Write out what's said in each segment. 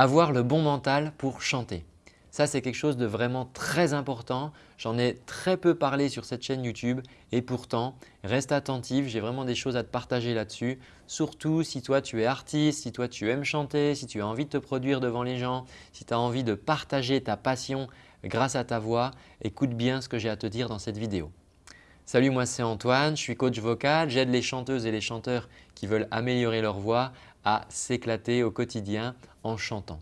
avoir le bon mental pour chanter. Ça, c'est quelque chose de vraiment très important. J'en ai très peu parlé sur cette chaîne YouTube et pourtant, reste attentif, j'ai vraiment des choses à te partager là-dessus. Surtout si toi tu es artiste, si toi tu aimes chanter, si tu as envie de te produire devant les gens, si tu as envie de partager ta passion grâce à ta voix, écoute bien ce que j'ai à te dire dans cette vidéo. Salut, moi c'est Antoine, je suis coach vocal, j'aide les chanteuses et les chanteurs qui veulent améliorer leur voix à s'éclater au quotidien en chantant.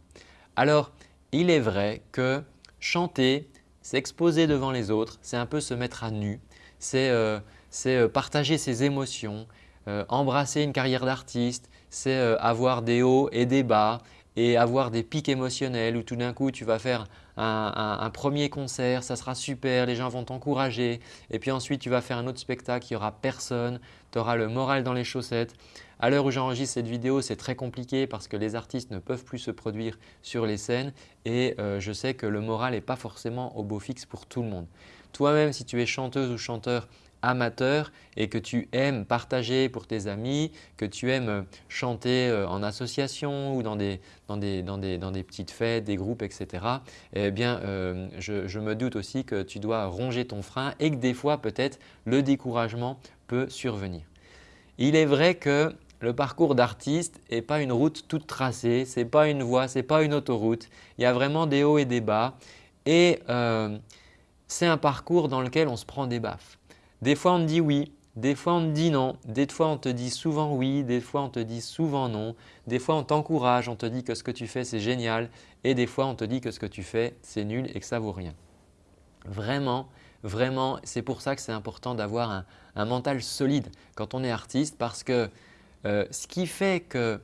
Alors, il est vrai que chanter, s'exposer devant les autres, c'est un peu se mettre à nu, c'est euh, euh, partager ses émotions, euh, embrasser une carrière d'artiste, c'est avoir des hauts et des bas et avoir des pics émotionnels où tout d'un coup tu vas faire un, premier concert, ça sera super, les gens vont t'encourager et puis ensuite tu vas faire un autre spectacle, il n'y aura personne, tu auras le moral dans les chaussettes. À l'heure où j'enregistre cette vidéo, c'est très compliqué parce que les artistes ne peuvent plus se produire sur les scènes et euh, je sais que le moral n'est pas forcément au beau fixe pour tout le monde. Toi-même, si tu es chanteuse ou chanteur amateur et que tu aimes partager pour tes amis, que tu aimes chanter euh, en association ou dans des, petites fêtes, des groupes, etc. Eh bien, euh, je, je me doute aussi que tu dois ronger ton frein et que des fois peut-être le découragement peut survenir. Il est vrai que le parcours d'artiste n'est pas une route toute tracée, ce n'est pas une voie, ce n'est pas une autoroute. Il y a vraiment des hauts et des bas et euh, c'est un parcours dans lequel on se prend des baffes. Des fois on te dit oui, des fois on te dit non, des fois on te dit souvent oui, des fois on te dit souvent non, des fois on t'encourage, on te dit que ce que tu fais c'est génial. Et des fois on te dit que ce que tu fais c'est nul et que ça vaut rien. Vraiment, vraiment, c'est pour ça que c'est important d'avoir un mental solide quand on est artiste parce que euh, ce qui fait que,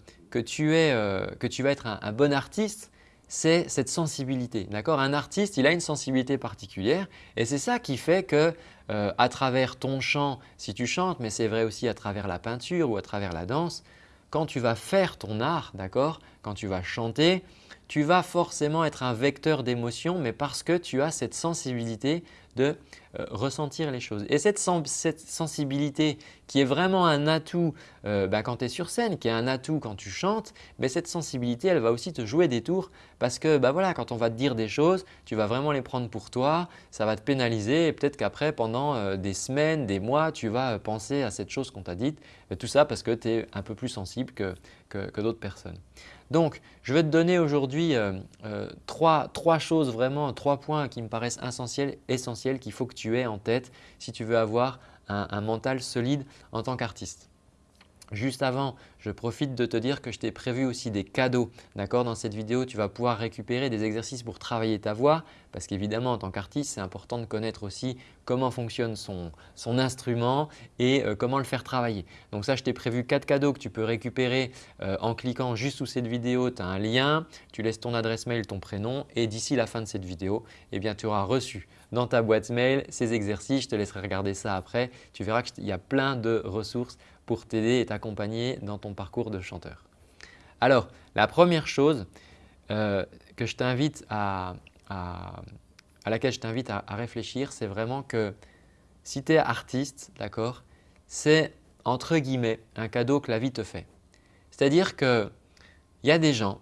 tu, euh, vas être un, bon artiste, c'est cette sensibilité. Un artiste, il a une sensibilité particulière et c'est ça qui fait que euh, à travers ton chant, si tu chantes, mais c'est vrai aussi à travers la peinture ou à travers la danse, quand tu vas faire ton art, quand tu vas chanter, tu vas forcément être un vecteur d'émotion mais parce que tu as cette sensibilité de euh, ressentir les choses. Et cette, sensibilité qui est vraiment un atout euh, bah, quand tu es sur scène, qui est un atout quand tu chantes, mais cette sensibilité elle va aussi te jouer des tours parce que bah, quand on va te dire des choses, tu vas vraiment les prendre pour toi, ça va te pénaliser et peut-être qu'après pendant euh, des semaines, des mois, tu vas penser à cette chose qu'on t'a dite. Tout ça parce que tu es un peu plus sensible que, que d'autres personnes. Donc, je vais te donner aujourd'hui euh, euh, trois, choses vraiment, trois points qui me paraissent essentiels, essentiels qu'il faut que tu aies en tête si tu veux avoir un mental solide en tant qu'artiste. Juste avant, je profite de te dire que je t'ai prévu aussi des cadeaux. Dans cette vidéo, tu vas pouvoir récupérer des exercices pour travailler ta voix parce qu'évidemment, en tant qu'artiste, c'est important de connaître aussi comment fonctionne son, instrument et euh, comment le faire travailler. Donc ça, je t'ai prévu quatre cadeaux que tu peux récupérer euh, en cliquant juste sous cette vidéo. Tu as un lien, tu laisses ton adresse mail, ton prénom et d'ici la fin de cette vidéo, eh bien, tu auras reçu dans ta boîte mail ces exercices. Je te laisserai regarder ça après. Tu verras qu'il y a plein de ressources pour t'aider et t'accompagner dans ton parcours de chanteur. Alors, la première chose euh, que je t'invite à, laquelle je t'invite à, réfléchir, c'est vraiment que si tu es artiste, d'accord, c'est entre guillemets un cadeau que la vie te fait. C'est-à-dire qu'il y a des gens,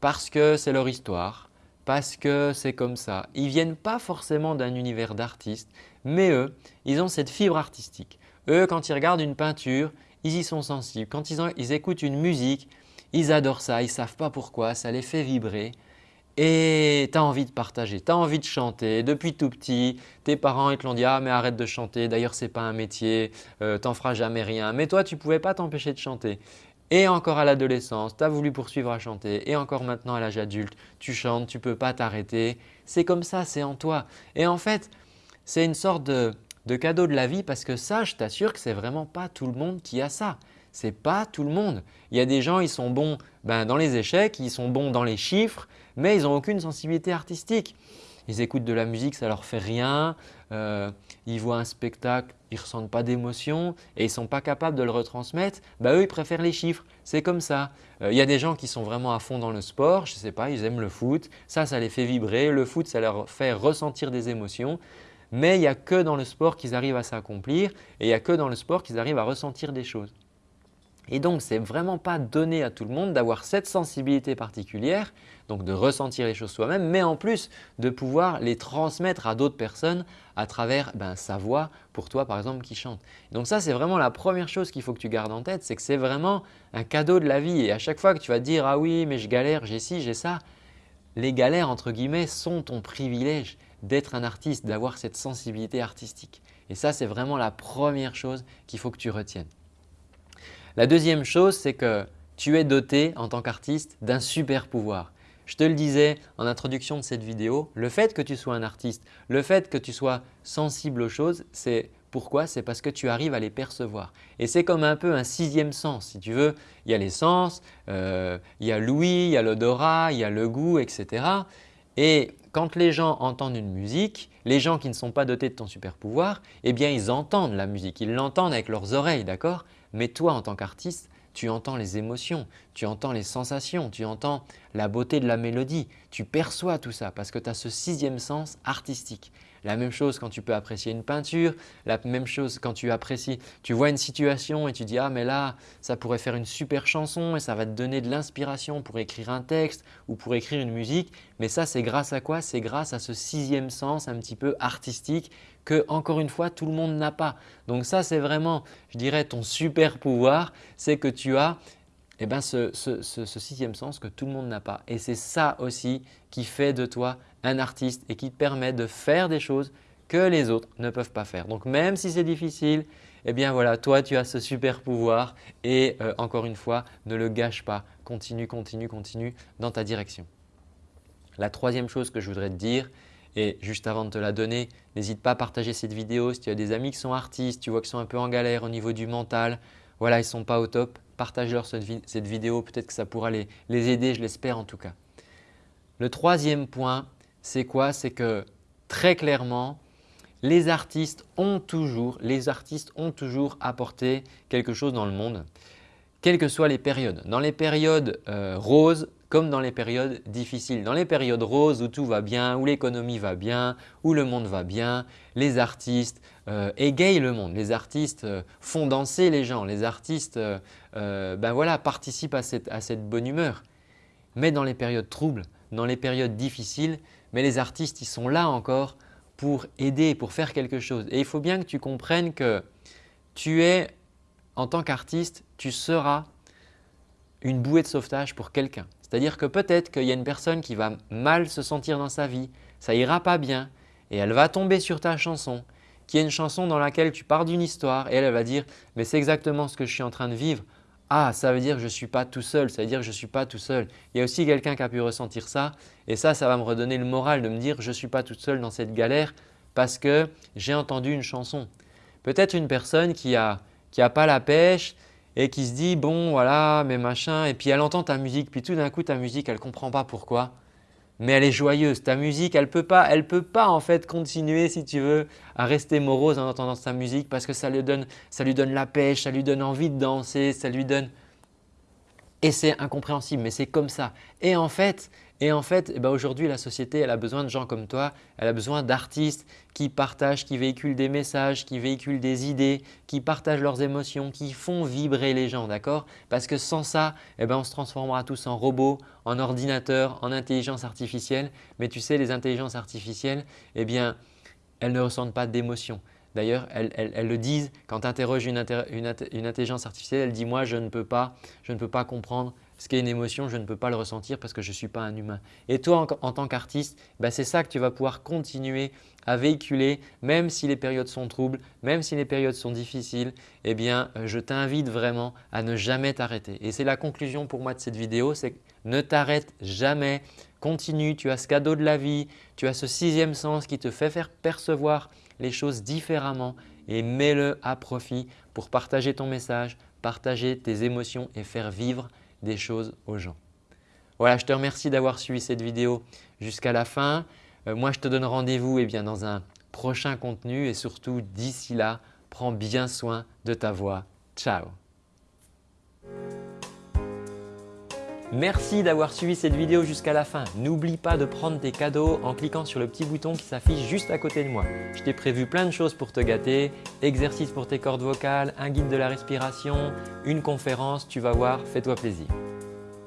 parce que c'est leur histoire, parce que c'est comme ça, ils ne viennent pas forcément d'un univers d'artistes, mais eux, ils ont cette fibre artistique. Eux, quand ils regardent une peinture, ils y sont sensibles. Quand ils, écoutent une musique, ils adorent ça, ils ne savent pas pourquoi, ça les fait vibrer et tu as envie de partager, tu as envie de chanter. Depuis tout petit, tes parents ils te l'ont dit « Ah mais arrête de chanter, d'ailleurs ce n'est pas un métier, euh, tu n'en feras jamais rien ». Mais toi tu ne pouvais pas t'empêcher de chanter. Et encore à l'adolescence, tu as voulu poursuivre à chanter et encore maintenant à l'âge adulte, tu chantes, tu ne peux pas t'arrêter. C'est comme ça, c'est en toi. Et en fait, c'est une sorte de, de cadeau de la vie parce que ça, je t'assure que ce n'est vraiment pas tout le monde qui a ça. Ce n'est pas tout le monde. Il y a des gens, ils sont bons ben, dans les échecs, ils sont bons dans les chiffres, mais ils n'ont aucune sensibilité artistique. Ils écoutent de la musique, ça leur fait rien. Euh, ils voient un spectacle, ils ne ressentent pas d'émotion et ils ne sont pas capables de le retransmettre. Ben, eux, ils préfèrent les chiffres. C'est comme ça. Euh, il y a des gens qui sont vraiment à fond dans le sport. Je ne sais pas, ils aiment le foot. Ça, ça les fait vibrer. Le foot, ça leur fait ressentir des émotions mais il n'y a que dans le sport qu'ils arrivent à s'accomplir et il n'y a que dans le sport qu'ils arrivent à ressentir des choses. Et donc, ce n'est vraiment pas donné à tout le monde d'avoir cette sensibilité particulière, donc de ressentir les choses soi-même, mais en plus de pouvoir les transmettre à d'autres personnes à travers ben, sa voix pour toi par exemple qui chante. Donc ça, c'est vraiment la première chose qu'il faut que tu gardes en tête, c'est que c'est vraiment un cadeau de la vie et à chaque fois que tu vas te dire « Ah oui, mais je galère, j'ai ci, j'ai ça », les galères entre guillemets sont ton privilège d'être un artiste, d'avoir cette sensibilité artistique. Et ça, c'est vraiment la première chose qu'il faut que tu retiennes. La deuxième chose, c'est que tu es doté en tant qu'artiste d'un super pouvoir. Je te le disais en introduction de cette vidéo, le fait que tu sois un artiste, le fait que tu sois sensible aux choses, c'est pourquoi? C'est parce que tu arrives à les percevoir. Et c'est comme un peu un sixième sens si tu veux. Il y a les sens, euh, il y a l'ouïe, il y a l'odorat, il y a le goût, etc. Et quand les gens entendent une musique, les gens qui ne sont pas dotés de ton super pouvoir, eh bien ils entendent la musique, ils l'entendent avec leurs oreilles, d'accord? Mais toi en tant qu'artiste, tu entends les émotions, tu entends les sensations, tu entends la beauté de la mélodie, tu perçois tout ça parce que tu as ce sixième sens artistique. La même chose quand tu peux apprécier une peinture, la même chose quand tu apprécies, tu vois une situation et tu dis « Ah mais là, ça pourrait faire une super chanson et ça va te donner de l'inspiration pour écrire un texte ou pour écrire une musique. » Mais ça, c'est grâce à quoi? C'est grâce à ce sixième sens un petit peu artistique encore une fois, tout le monde n'a pas. Donc ça, c'est vraiment, je dirais, ton super pouvoir, c'est que tu as eh ben, ce, sixième sens que tout le monde n'a pas. Et c'est ça aussi qui fait de toi un artiste et qui te permet de faire des choses que les autres ne peuvent pas faire. Donc même si c'est difficile, eh bien voilà, toi tu as ce super pouvoir et euh, encore une fois, ne le gâche pas. Continue, continue, continue dans ta direction. La troisième chose que je voudrais te dire, et juste avant de te la donner, n'hésite pas à partager cette vidéo. Si tu as des amis qui sont artistes, tu vois qu'ils sont un peu en galère au niveau du mental, voilà, ils ne sont pas au top, partage-leur cette, vidéo, peut-être que ça pourra les, aider, je l'espère en tout cas. Le troisième point, c'est quoi? C'est que très clairement, les artistes ont toujours, les artistes ont toujours apporté quelque chose dans le monde, quelles que soient les périodes. Dans les périodes euh, roses, comme dans les périodes difficiles. Dans les périodes roses où tout va bien, où l'économie va bien, où le monde va bien, les artistes euh, égayent le monde, les artistes euh, font danser les gens, les artistes ben voilà, participent à cette, à cette bonne humeur. Mais dans les périodes troubles, dans les périodes difficiles, mais les artistes ils sont là encore pour aider, pour faire quelque chose. Et il faut bien que tu comprennes que tu es, en tant qu'artiste, tu seras une bouée de sauvetage pour quelqu'un. C'est-à-dire que peut-être qu'il y a une personne qui va mal se sentir dans sa vie, ça ira pas bien et elle va tomber sur ta chanson qui est une chanson dans laquelle tu pars d'une histoire et elle, va dire « mais c'est exactement ce que je suis en train de vivre ». Ah, ça veut dire que je ne suis pas tout seul, ça veut dire que je ne suis pas tout seul. Il y a aussi quelqu'un qui a pu ressentir ça et ça, ça va me redonner le moral de me dire « je ne suis pas toute seule dans cette galère parce que j'ai entendu une chanson ». Peut-être une personne qui n'a qui a pas la pêche, et qui se dit bon voilà mais machin et puis elle entend ta musique puis tout d'un coup ta musique elle comprend pas pourquoi mais elle est joyeuse. Ta musique elle peut, pas, elle peut pas en fait continuer si tu veux à rester morose en entendant sa musique parce que ça lui donne, ça lui donne la pêche, ça lui donne envie de danser, ça lui donne… Et c'est incompréhensible mais c'est comme ça. Et en fait, et en fait, eh ben, aujourd'hui, la société elle a besoin de gens comme toi, elle a besoin d'artistes qui partagent, qui véhiculent des messages, qui véhiculent des idées, qui partagent leurs émotions, qui font vibrer les gens, d'accord? Parce que sans ça, eh ben, on se transformera tous en robots, en ordinateurs, en intelligence artificielle. Mais tu sais, les intelligences artificielles, eh bien, elles ne ressentent pas d'émotion. D'ailleurs, elles, le disent quand tu interroges une, intelligence artificielle, elle dit « moi je ne peux pas, je ne peux pas comprendre ce qui est une émotion, je ne peux pas le ressentir parce que je ne suis pas un humain. Et toi, en, tant qu'artiste, bah, c'est ça que tu vas pouvoir continuer à véhiculer même si les périodes sont troubles, même si les périodes sont difficiles, eh bien, euh, je t'invite vraiment à ne jamais t'arrêter. Et c'est la conclusion pour moi de cette vidéo, c'est ne t'arrête jamais, continue, tu as ce cadeau de la vie, tu as ce sixième sens qui te fait faire percevoir les choses différemment et mets-le à profit pour partager ton message, partager tes émotions et faire vivre des choses aux gens. Voilà, je te remercie d'avoir suivi cette vidéo jusqu'à la fin. Euh, moi, je te donne rendez-vous eh dans un prochain contenu et surtout d'ici là, prends bien soin de ta voix. Ciao Merci d'avoir suivi cette vidéo jusqu'à la fin. N'oublie pas de prendre tes cadeaux en cliquant sur le petit bouton qui s'affiche juste à côté de moi. Je t'ai prévu plein de choses pour te gâter, exercices pour tes cordes vocales, un guide de la respiration, une conférence, tu vas voir, fais-toi plaisir.